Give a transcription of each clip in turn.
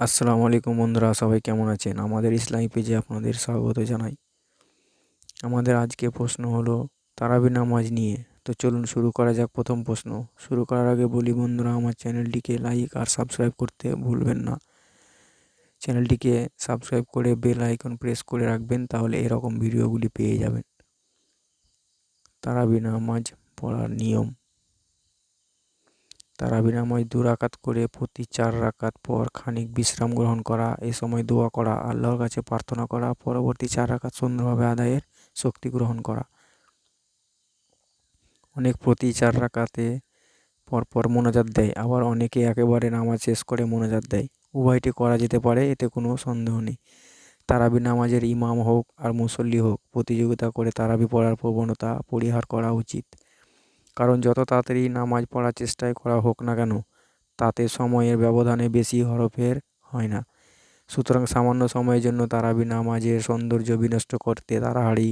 আসসালামু আলাইকুম বন্ধুরা, সবাই কেমন আছেন? আমাদের ইসলামী পেজে আপনাদের স্বাগত জানাই। আমাদের আজকে প্রশ্ন হলো, তারাবি নামাজ নিয়ে। তো চলুন শুরু করা যাক প্রথম প্রশ্ন। শুরু করার আগে বলি বন্ধুরা, আমার চ্যানেলটিকে লাইক আর সাবস্ক্রাইব করতে ভুলবেন না। চ্যানেলটিকে সাবস্ক্রাইব করে বেল আইকন প্রেস করে রাখবেন, তাহলে এরকম ভিডিওগুলি পেয়ে যাবেন। তারাবি নামাজ পড়ার নিয়ম। তারাবি নামাজ দু রাকাত করে প্রতি চার রাকাত পর খানিক বিশ্রাম গ্রহণ করা, এ সময় দোয়া করা, আল্লাহর কাছে প্রার্থনা করা, পরবর্তী চার রাকাত সুন্দরভাবে আদায়ের শক্তি গ্রহণ করা। অনেক প্রতি চার রাকাতে পরপর মোনাজাত দেয়, আবার অনেকে একেবারে নামাজ শেষ করে মোনাজাত দেয়। উভয়টি করা যেতে পারে, এতে কোনো সন্দেহ নেই। তারাবি নামাজের ইমাম হোক আর মুসল্লি হোক, প্রতিযোগিতা করে তারাবি পড়ার প্রবণতা পরিহার করা উচিত। কারণ যত তাড়াতাড়ি নামাজ পড়ার চেষ্টাই করা হোক না কেন, তাতে সময়ের ব্যবধানে বেশি হরফের হয় না। সুতরাং সামান্য সময়ের জন্য তারাবি নামাজের সৌন্দর্য বিনষ্ট করতে তাড়াহাড়ি,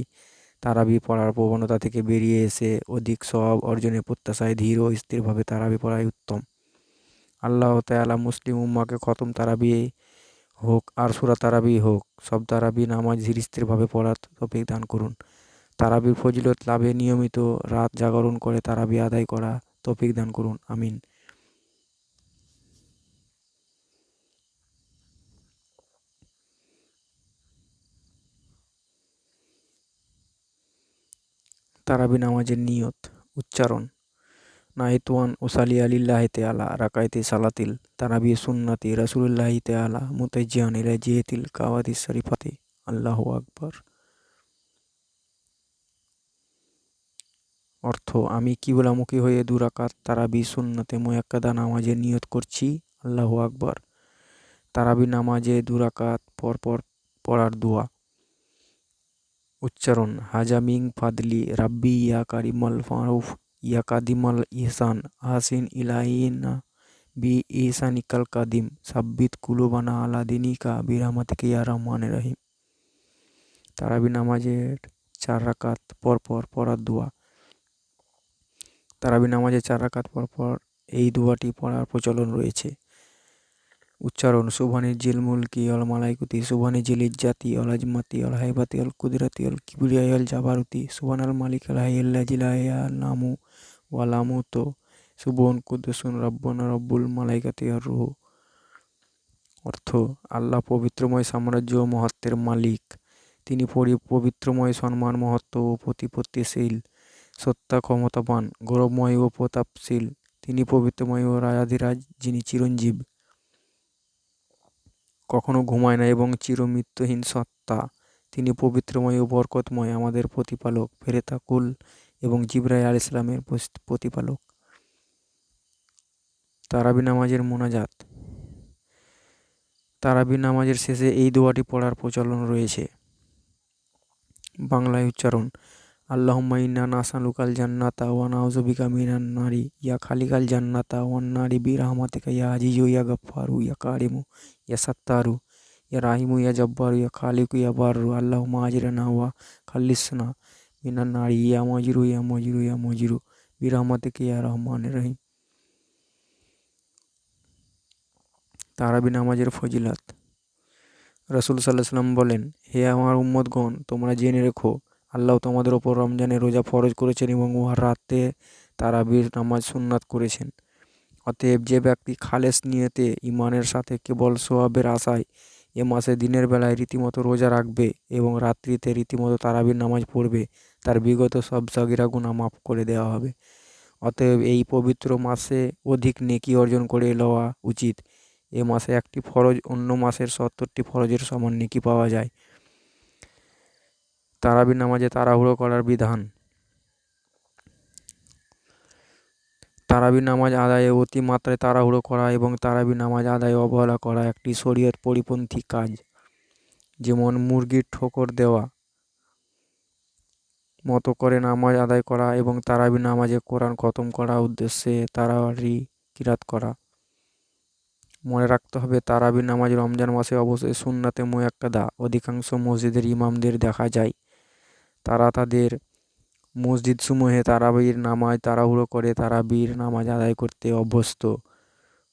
তারাবি পড়ার প্রবণতা থেকে বেরিয়ে এসে অধিক সব অর্জনের প্রত্যাশায় ধীর ও স্থিরভাবে তারাবি পড়াই উত্তম। আল্লাহ তালা মুসলিম উম্মাকে খতম তারাবি হোক আর সুরা তারাবি হোক, সব তারাবি নামাজ ধীর স্থিরভাবে পড়ার তফিক দান করুন। তারাবির ফজিলত লাভে নিয়মিত রাত জাগরণ করে তারাবি আদায় করা তৌফিক দান করুন, আমিন। তারাবি নামাজের নিয়ত, উচ্চারণ। নাহিতুয়ান ওসালি আলিল্লাহি তেআলা রাকাইতে সালাতিল তারাবি সুন্নাতি রাসুলিল্লাহি তেআলা মুতাজ্জিয়ান ইলা জিয়াতিল কাওয়াতিস শরীফাতি। আল্লাহু আকবার। অর্থ, আমি কিবলামুখী হয়ে দুরাকাত তারাবি সুন্নতে মোয়াক্কাদা নামাজে নিয়ত করছি, আল্লাহ আকবর। তারাবি নামাজে দুরাকাত পরপর পড়ার দোয়া। উচ্চারণ হাজামিং ফাদলি রাব্বি ইয়া কারিমাল ফারুফ, ইয়া কাদিমাল ইহসান হাসিন ইলাইনা বি ইহসানিকাল কাদিম, সাব্বিত কুলুবানা আলা দিনিকা বিরামাতিকে ইয়া রহমান রহিম। তারাবি নামাজের চার রাকাত পরপর পড়ার দোয়া। তারাবি নামাজে চার রাকাত পর পর এই দোয়াটি পড়ার প্রচলন রয়েছে। উচ্চারণ, সুবহানি জিল মুলকি অল মালাইকুতি, সুবহানি জিল ইজ্জাতি অল আজমাতি অল হাইবাতি অল কুদরাতি অল কিবরিয়াই অল জাবারুতি সুবহান আল মালিক আল হাইয়াল্লা জিলাইয়া নামু ওয়ালামু তো সুবন কুদ্দুসুন রব্বনা রব্বুল মালাইকাতি আর রুহ। অর্থ, আল্লাহ পবিত্রময় সাম্রাজ্য মহত্বের মালিক। তিনি পবিত্রময় সম্মান, মহত্ব ও প্রতিপত্তিশীল। সত্তা ক্ষমতাবান গৌরবময় ও প্রতাপশীল। তিনি পবিত্রময় ও রায়াধিরাজ, যিনি চিরঞ্জীব। কখনো ঘুমায় না এবং চিরমৃত্যুহীন সত্তা। তিনি পবিত্রময় ও বরকতময় আমাদের প্রতিপালক ফেরেতাকুল এবং জিব্রাই আল ইসলামের প্রতিপালক। তারাবি নামাজের মোনাজাত। তারাবি নামাজের শেষে এই দোয়াটি পড়ার প্রচলন রয়েছে। বাংলায় উচ্চারণ আল্লাহুম্মা ইন্না নাসালুকাল জান্নাতা ওয়া নাউযু বিকা মিনান নারি ইয়া খালিকাল জান্নাতা ওয়ান নারি বিরহমাতিকা ইয়া আজিজু ইয়া গাফফারু ইয়া কারিমু ইয়া সাত্তারু ইয়া রাহিমু ইয়া জব্বারু ইয়া খালিকু ইয়া বাররু আল্লাহুম্মা আজরিনা ওয়া খাল্লিসনা মিনান নারি ইয়া মজিরু ইয়া মজিরু ইয়া মজিরু বিরহমাতিকা ইয়া রহমানির রহিম তারাবি নামাজের ফজিলাত রসুল সাল্লাহ সাল্লাম বলেন হে আমার উম্মতগণ তোমরা জেনে রেখো আল্লাহ তোমাদের ওপর রমজানের রোজা ফরজ করেছেন এবং উহার রাতে তারাবির নামাজ সুন্নাত করেছেন। অতএব যে ব্যক্তি খালেস নিয়েতে ইমানের সাথে কেবল সোয়াবের আশায় এ মাসে দিনের বেলায় রীতিমতো রোজা রাখবে এবং রাত্রিতে রীতিমতো তারাবির নামাজ পড়বে, তার বিগত সব সাগিরা গুণা মাফ করে দেওয়া হবে। অতএব এই পবিত্র মাসে অধিক নেকি অর্জন করে লওয়া উচিত। এ মাসে একটি ফরজ, অন্য মাসের সত্তরটি ফরজের সমান নেকি পাওয়া যায়। তারাবি নামাজে তাড়াহুড়ো করার বিধান। তারাবি নামাজ আদায়ে অতিমাত্রায় তাড়াহুড়ো করা এবং তারাবি নামাজ আদায়ে অবহেলা করা একটি শরীয়ত পরিপন্থী কাজ। যেমন মুরগির ঠোকর দেওয়া, মতো করে নামাজ আদায় করা এবং তারাবি নামাজে কোরআন খতম করা উদ্দেশ্যে তারাবি কিরাত করা। মনে রাখতে হবে, তারাবি নামাজ রমজান মাসে অবশ্যই সুন্নাতে মোয়াক্কাদা, অধিকাংশ মসজিদের ইমামদের দেখা যায়। তারা তাদের মসজিদসমূহে তারাবির নামাজ, তাড়াহুড়ো করে তারাবির নামাজ আদায় করতে অভ্যস্ত।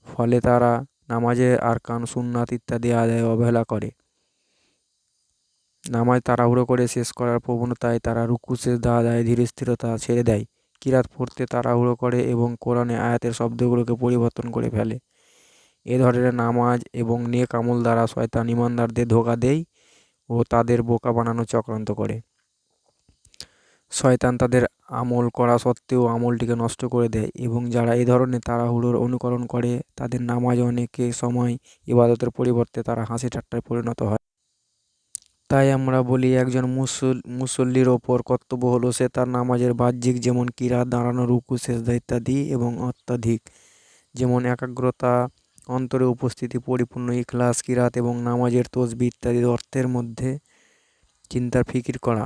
ফলে তারা নামাজে আরকান, সুন্নাত ইত্যাদি আদায় অবহেলা করে। নামাজ তাড়াহুড়ো করে শেষ করার প্রবণতায় তারা রুকু, সেজদা আদায়ে ধীর স্থিরতা ছেড়ে দেয়। কিরাত পড়তে তাড়াহুড়ো করে এবং কোরআনে আয়াতের শব্দগুলোকে পরিবর্তন করে ফেলে। এ ধরনের নামাজ এবং নেক আমল দ্বারা শয়তান ইমানদারদের ধোকা দেয় ও তাদের বোকা বানানো চক্রান্ত করে। শয়তান তাদের আমল করা সত্ত্বেও আমলটিকে নষ্ট করে দেয় এবং যারা এই ধরনের তাড়াহুড়োর অনুকরণ করে, তাদের নামাজ অনেকে সময় ইবাদতের পরিবর্তে তারা হাসি ঠাট্টায় পরিণত হয়। তাই আমরা বলি, একজন মুসল, মুসল্লির ওপর কর্তব্য হলো সে তার নামাজের বাহ্যিক যেমন কিরাত দাঁড়ানো, রুকু, সেজদা ইত্যাদি এবং অত্যাধিক। যেমন একাগ্রতা, অন্তরে উপস্থিতি, পরিপূর্ণ ইখলাস, কিরাত এবং নামাজের তসবি ইত্যাদির অর্থের মধ্যে চিন্তার ফিকির করা।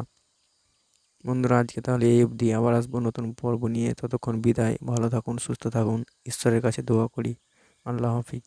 বন্ধুরা, আজকে তাহলে এই অবধি। আবার আসব নতুন পর্ব নিয়ে। ততক্ষণ বিদায়। ভালো থাকুন, সুস্থ থাকুন। ঈশ্বরের কাছে দোয়া করি। আল্লাহ হাফিজ।